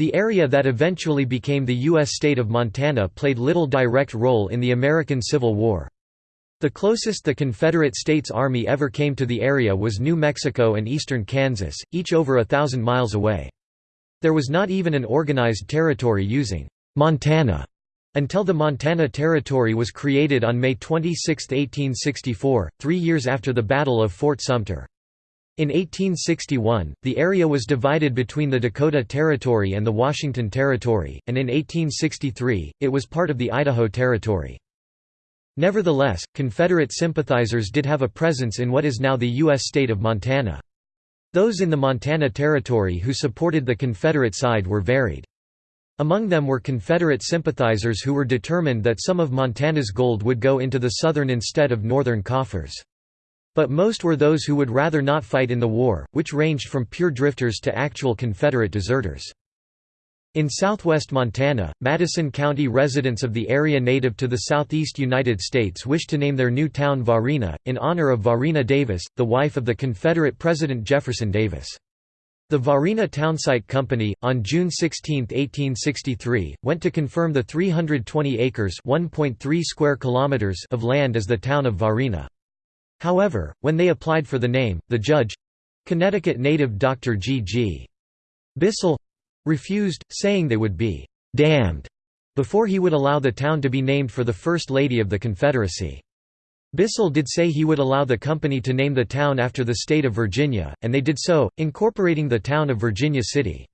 The area that eventually became the U.S. state of Montana played little direct role in the American Civil War. The closest the Confederate States Army ever came to the area was New Mexico and eastern Kansas, each over a thousand miles away. There was not even an organized territory using Montana until the Montana Territory was created on May 26, 1864, three years after the Battle of Fort Sumter. In 1861, the area was divided between the Dakota Territory and the Washington Territory, and in 1863, it was part of the Idaho Territory. Nevertheless, Confederate sympathizers did have a presence in what is now the U.S. state of Montana. Those in the Montana Territory who supported the Confederate side were varied. Among them were Confederate sympathizers who were determined that some of Montana's gold would go into the Southern instead of Northern coffers. But most were those who would rather not fight in the war, which ranged from pure drifters to actual Confederate deserters. In southwest Montana, Madison County residents of the area native to the southeast United States wished to name their new town Varina, in honor of Varina Davis, the wife of the Confederate President Jefferson Davis. The Varina Townsite Company, on June 16, 1863, went to confirm the 320 acres square kilometers of land as the town of Varina. However, when they applied for the name, the judge—Connecticut native Dr. G. G. Bissell—refused, saying they would be «damned» before he would allow the town to be named for the First Lady of the Confederacy. Bissell did say he would allow the company to name the town after the state of Virginia, and they did so, incorporating the town of Virginia City.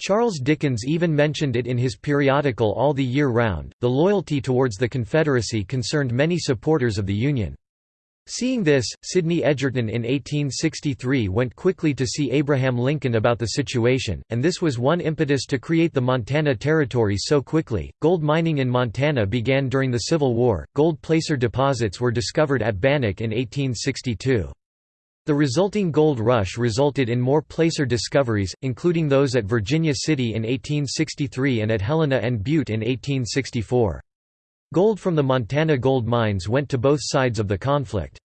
Charles Dickens even mentioned it in his periodical All the Year Round. The loyalty towards the Confederacy concerned many supporters of the Union. Seeing this, Sidney Edgerton in 1863 went quickly to see Abraham Lincoln about the situation, and this was one impetus to create the Montana Territory so quickly. Gold mining in Montana began during the Civil War. Gold placer deposits were discovered at Bannack in 1862. The resulting gold rush resulted in more placer discoveries, including those at Virginia City in 1863 and at Helena and Butte in 1864. Gold from the Montana gold mines went to both sides of the conflict.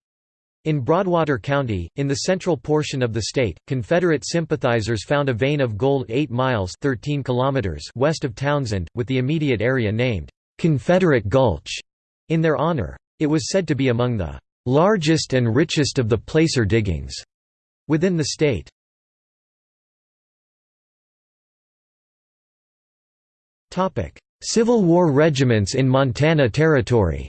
In Broadwater County, in the central portion of the state, Confederate sympathizers found a vein of gold 8 miles 13 kilometers west of Townsend, with the immediate area named, "'Confederate Gulch' in their honor. It was said to be among the "'largest and richest of the placer diggings' within the state. Civil War regiments in Montana Territory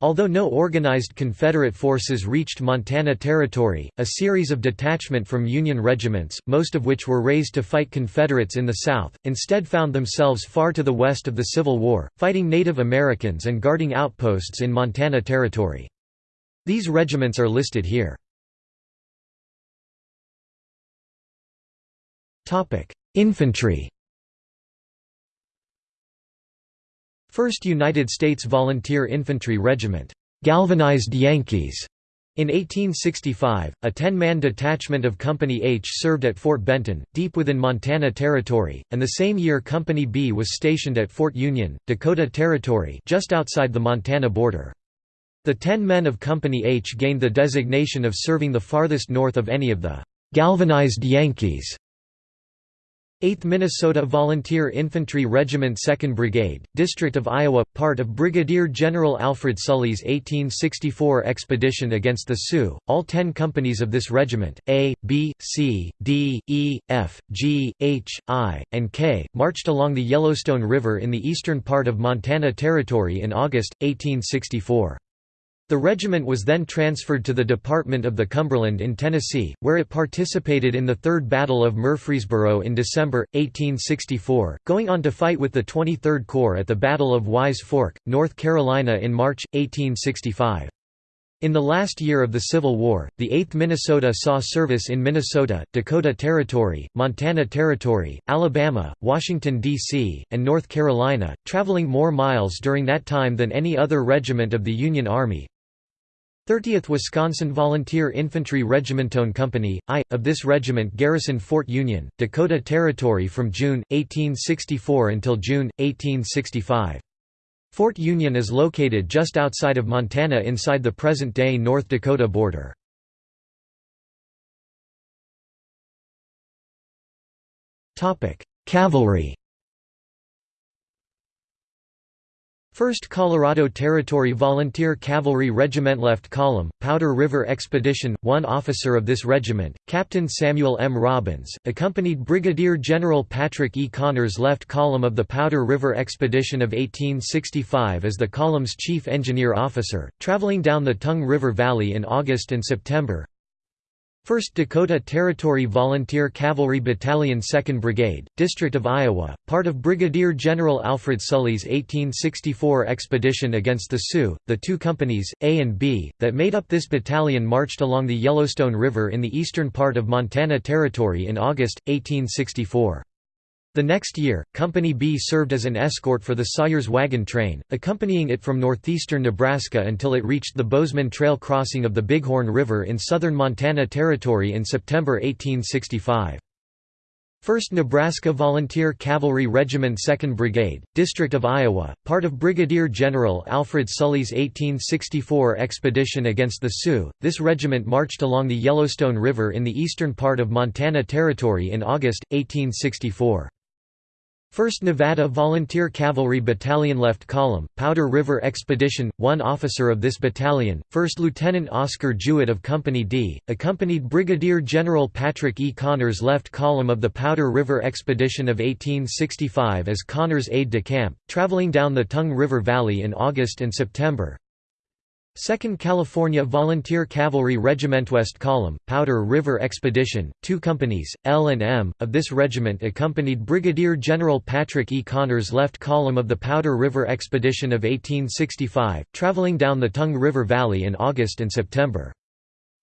Although no organized Confederate forces reached Montana Territory, a series of detachment from Union regiments, most of which were raised to fight Confederates in the South, instead found themselves far to the west of the Civil War, fighting Native Americans and guarding outposts in Montana Territory. These regiments are listed here. Infantry. 1st United States Volunteer Infantry Regiment, "'Galvanized Yankees' In 1865, a 10-man detachment of Company H served at Fort Benton, deep within Montana Territory, and the same year Company B was stationed at Fort Union, Dakota Territory just outside the Montana border. The 10 men of Company H gained the designation of serving the farthest north of any of the "'Galvanized Yankees' 8th Minnesota Volunteer Infantry Regiment 2nd Brigade, District of Iowa, part of Brigadier General Alfred Sully's 1864 expedition against the Sioux. All ten companies of this regiment, A, B, C, D, E, F, G, H, I, and K, marched along the Yellowstone River in the eastern part of Montana Territory in August, 1864. The regiment was then transferred to the Department of the Cumberland in Tennessee, where it participated in the Third Battle of Murfreesboro in December, 1864, going on to fight with the 23rd Corps at the Battle of Wise Fork, North Carolina in March, 1865. In the last year of the Civil War, the 8th Minnesota saw service in Minnesota, Dakota Territory, Montana Territory, Alabama, Washington, D.C., and North Carolina, traveling more miles during that time than any other regiment of the Union Army, 30th Wisconsin Volunteer Infantry Regimentone Company, I, of this regiment garrisoned Fort Union, Dakota Territory from June, 1864 until June, 1865. Fort Union is located just outside of Montana inside the present-day North Dakota border. Cavalry 1st Colorado Territory Volunteer Cavalry Regiment Left Column, Powder River Expedition, one officer of this regiment, Captain Samuel M. Robbins, accompanied Brigadier General Patrick E. Connors Left Column of the Powder River Expedition of 1865 as the column's chief engineer officer, traveling down the Tongue River Valley in August and September, 1st Dakota Territory Volunteer Cavalry Battalion 2nd Brigade, District of Iowa, part of Brigadier General Alfred Sully's 1864 expedition against the Sioux. The two companies, A and B, that made up this battalion marched along the Yellowstone River in the eastern part of Montana Territory in August, 1864. The next year, Company B served as an escort for the Sawyer's wagon train, accompanying it from northeastern Nebraska until it reached the Bozeman Trail crossing of the Bighorn River in southern Montana Territory in September 1865. 1st Nebraska Volunteer Cavalry Regiment 2nd Brigade, District of Iowa, part of Brigadier General Alfred Sully's 1864 expedition against the Sioux, this regiment marched along the Yellowstone River in the eastern part of Montana Territory in August, 1864. 1st Nevada Volunteer Cavalry Battalion Left Column, Powder River Expedition, one officer of this battalion, 1st Lieutenant Oscar Jewett of Company D, accompanied Brigadier General Patrick E. Connors Left Column of the Powder River Expedition of 1865 as Connors aide-de-camp, traveling down the Tongue River Valley in August and September, 2nd California Volunteer Cavalry Regiment West Column, Powder River Expedition, two companies, L and M, of this regiment accompanied Brigadier General Patrick E. Connors left column of the Powder River Expedition of 1865, traveling down the Tongue River Valley in August and September.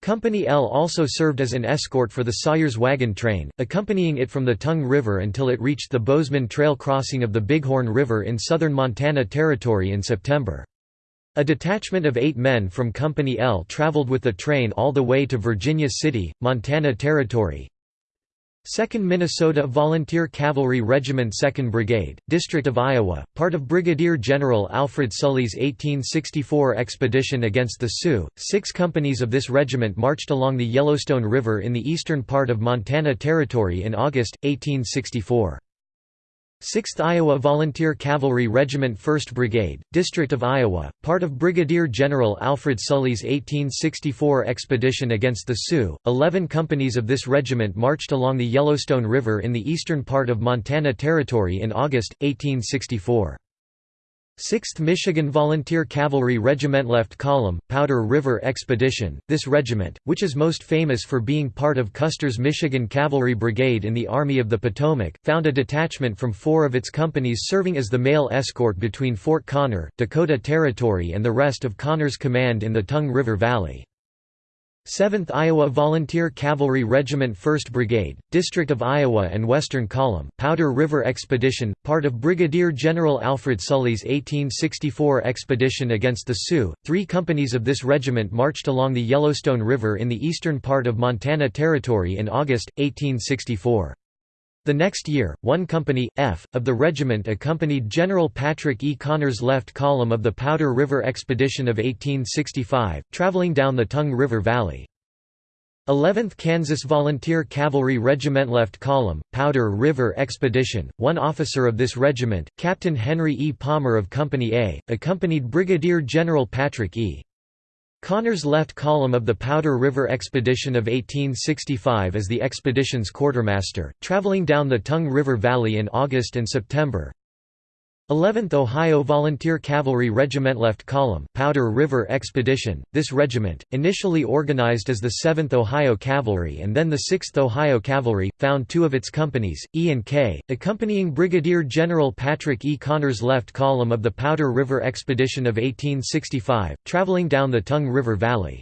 Company L also served as an escort for the Sawyer's wagon train, accompanying it from the Tongue River until it reached the Bozeman Trail crossing of the Bighorn River in southern Montana Territory in September. A detachment of eight men from Company L traveled with the train all the way to Virginia City, Montana Territory. 2nd Minnesota Volunteer Cavalry Regiment 2nd Brigade, District of Iowa, part of Brigadier General Alfred Sully's 1864 expedition against the Sioux. Six companies of this regiment marched along the Yellowstone River in the eastern part of Montana Territory in August, 1864. 6th Iowa Volunteer Cavalry Regiment 1st Brigade, District of Iowa, part of Brigadier General Alfred Sully's 1864 expedition against the Sioux. Eleven companies of this regiment marched along the Yellowstone River in the eastern part of Montana Territory in August, 1864. 6th Michigan Volunteer Cavalry Regiment Left Column, Powder River Expedition. This regiment, which is most famous for being part of Custer's Michigan Cavalry Brigade in the Army of the Potomac, found a detachment from four of its companies serving as the mail escort between Fort Connor, Dakota Territory and the rest of Connor's command in the Tongue River Valley. 7th Iowa Volunteer Cavalry Regiment 1st Brigade, District of Iowa and Western Column, Powder River Expedition, part of Brigadier General Alfred Sully's 1864 expedition against the Sioux. Three companies of this regiment marched along the Yellowstone River in the eastern part of Montana Territory in August, 1864. The next year, one company, F, of the regiment accompanied General Patrick E. Connors' left column of the Powder River Expedition of 1865, traveling down the Tongue River Valley. 11th Kansas Volunteer Cavalry Regiment Left Column, Powder River Expedition, one officer of this regiment, Captain Henry E. Palmer of Company A, accompanied Brigadier General Patrick E. Connors left column of the Powder River Expedition of 1865 as the expedition's quartermaster, traveling down the Tongue River Valley in August and September. 11th Ohio Volunteer Cavalry Regiment Left Column, Powder River Expedition. This regiment, initially organized as the 7th Ohio Cavalry and then the 6th Ohio Cavalry, found two of its companies, E and K, accompanying Brigadier General Patrick E. Connors' left column of the Powder River Expedition of 1865, traveling down the Tongue River Valley.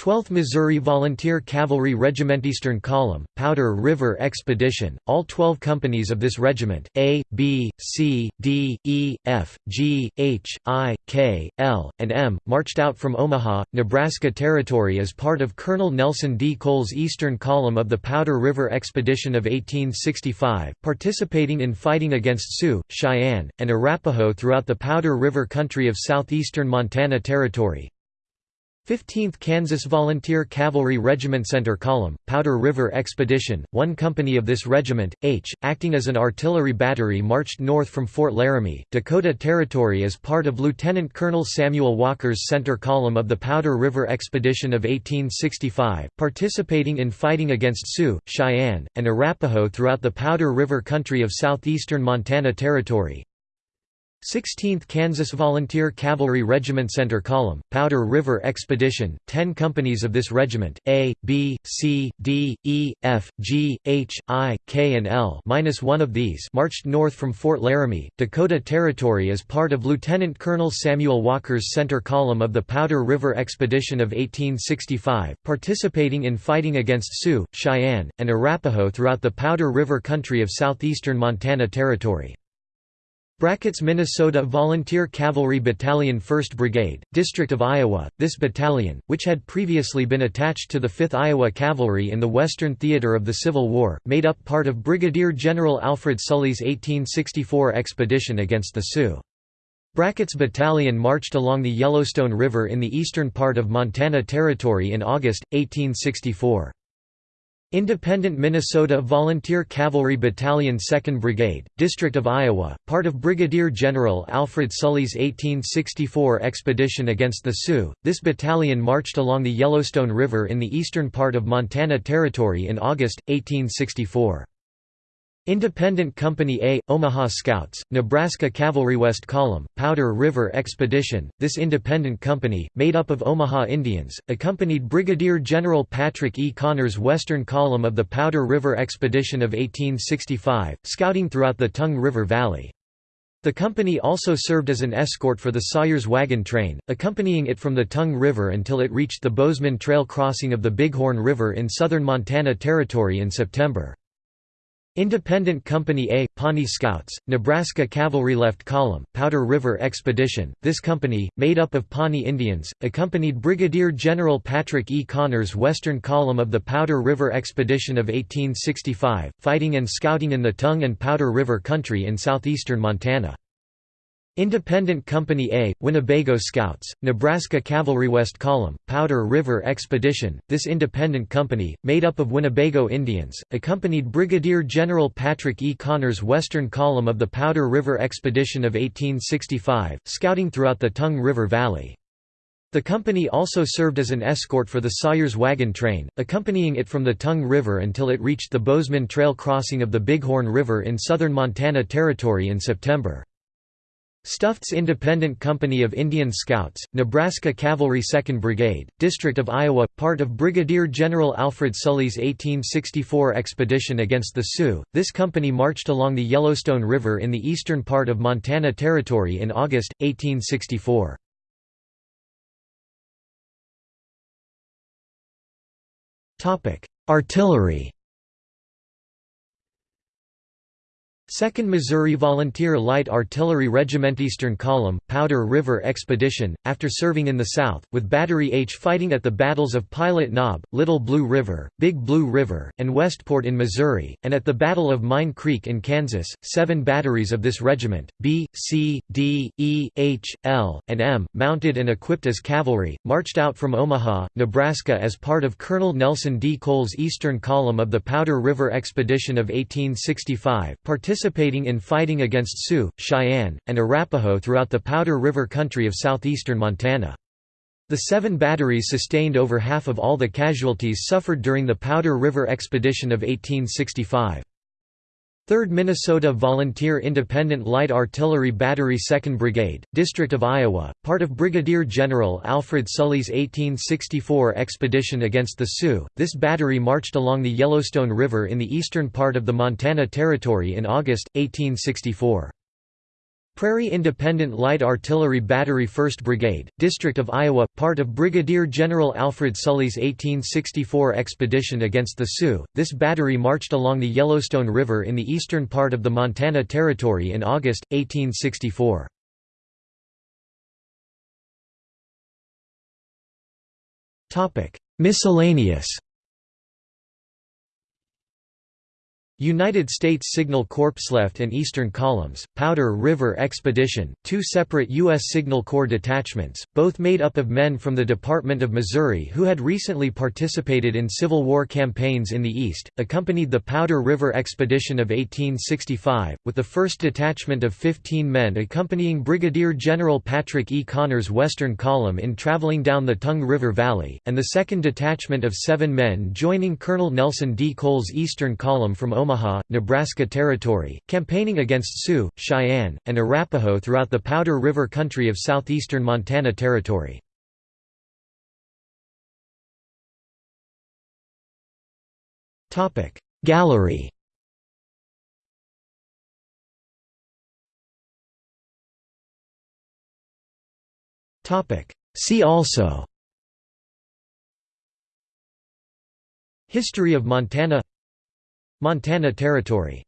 12th Missouri Volunteer Cavalry Regiment Eastern Column, Powder River Expedition. All 12 companies of this regiment, A, B, C, D, E, F, G, H, I, K, L, and M, marched out from Omaha, Nebraska Territory as part of Colonel Nelson D. Cole's Eastern Column of the Powder River Expedition of 1865, participating in fighting against Sioux, Cheyenne, and Arapaho throughout the Powder River country of southeastern Montana Territory. 15th Kansas Volunteer Cavalry Regiment Center Column, Powder River Expedition, one company of this regiment, H, acting as an artillery battery marched north from Fort Laramie, Dakota Territory as part of Lieutenant Colonel Samuel Walker's Center Column of the Powder River Expedition of 1865, participating in fighting against Sioux, Cheyenne, and Arapaho throughout the Powder River country of southeastern Montana Territory, 16th Kansas Volunteer Cavalry Regiment Center Column, Powder River Expedition, 10 companies of this regiment, A, B, C, D, E, F, G, H, I, K and L minus one of these marched north from Fort Laramie, Dakota Territory as part of Lieutenant Colonel Samuel Walker's Center Column of the Powder River Expedition of 1865, participating in fighting against Sioux, Cheyenne, and Arapaho throughout the Powder River country of southeastern Montana Territory. Brackett's Minnesota Volunteer Cavalry Battalion 1st Brigade, District of Iowa. This battalion, which had previously been attached to the 5th Iowa Cavalry in the Western Theater of the Civil War, made up part of Brigadier General Alfred Sully's 1864 expedition against the Sioux. Brackett's battalion marched along the Yellowstone River in the eastern part of Montana Territory in August, 1864. Independent Minnesota Volunteer Cavalry Battalion 2nd Brigade, District of Iowa, part of Brigadier General Alfred Sully's 1864 expedition against the Sioux. This battalion marched along the Yellowstone River in the eastern part of Montana Territory in August, 1864. Independent Company A, Omaha Scouts, Nebraska Cavalry West Column, Powder River Expedition. This independent company, made up of Omaha Indians, accompanied Brigadier General Patrick E. Connor's Western Column of the Powder River Expedition of 1865, scouting throughout the Tongue River Valley. The company also served as an escort for the Sawyer's wagon train, accompanying it from the Tongue River until it reached the Bozeman Trail crossing of the Bighorn River in southern Montana Territory in September. Independent Company A, Pawnee Scouts, Nebraska Cavalry Left Column, Powder River Expedition. This company, made up of Pawnee Indians, accompanied Brigadier General Patrick E. Connor's Western Column of the Powder River Expedition of 1865, fighting and scouting in the Tongue and Powder River country in southeastern Montana. Independent Company A, Winnebago Scouts, Nebraska Cavalry West Column, Powder River Expedition. This independent company, made up of Winnebago Indians, accompanied Brigadier General Patrick E. Connor's Western Column of the Powder River Expedition of 1865, scouting throughout the Tongue River Valley. The company also served as an escort for the Sawyer's wagon train, accompanying it from the Tongue River until it reached the Bozeman Trail crossing of the Bighorn River in southern Montana Territory in September. Stufts Independent Company of Indian Scouts, Nebraska Cavalry 2nd Brigade, District of Iowa, part of Brigadier General Alfred Sully's 1864 expedition against the Sioux. This company marched along the Yellowstone River in the eastern part of Montana Territory in August, 1864. Artillery 2nd Missouri Volunteer Light Artillery Regiment Eastern Column, Powder River Expedition, after serving in the South, with Battery H fighting at the battles of Pilot Knob, Little Blue River, Big Blue River, and Westport in Missouri, and at the Battle of Mine Creek in Kansas, seven batteries of this regiment, B, C, D, E, H, L, and M, mounted and equipped as cavalry, marched out from Omaha, Nebraska as part of Colonel Nelson D. Cole's Eastern Column of the Powder River Expedition of 1865, participating in fighting against Sioux, Cheyenne, and Arapaho throughout the Powder River country of southeastern Montana. The seven batteries sustained over half of all the casualties suffered during the Powder River Expedition of 1865. 3rd Minnesota Volunteer Independent Light Artillery Battery 2nd Brigade, District of Iowa, part of Brigadier General Alfred Sully's 1864 expedition against the Sioux. This battery marched along the Yellowstone River in the eastern part of the Montana Territory in August, 1864. Prairie Independent Light Artillery Battery 1st Brigade, District of Iowa, part of Brigadier General Alfred Sully's 1864 expedition against the Sioux. This battery marched along the Yellowstone River in the eastern part of the Montana Territory in August, 1864. Miscellaneous United States Signal Corps left and Eastern Columns, Powder River Expedition, two separate U.S. Signal Corps detachments, both made up of men from the Department of Missouri who had recently participated in Civil War campaigns in the East, accompanied the Powder River Expedition of 1865, with the first detachment of 15 men accompanying Brigadier General Patrick E. Connor's Western Column in traveling down the Tongue River Valley, and the second detachment of seven men joining Colonel Nelson D. Cole's Eastern Column from Omaha Omaha, Nebraska Territory, campaigning against Sioux, Cheyenne, and Arapaho throughout the Powder River country of southeastern Montana Territory. Gallery. See also. History of Montana Montana Territory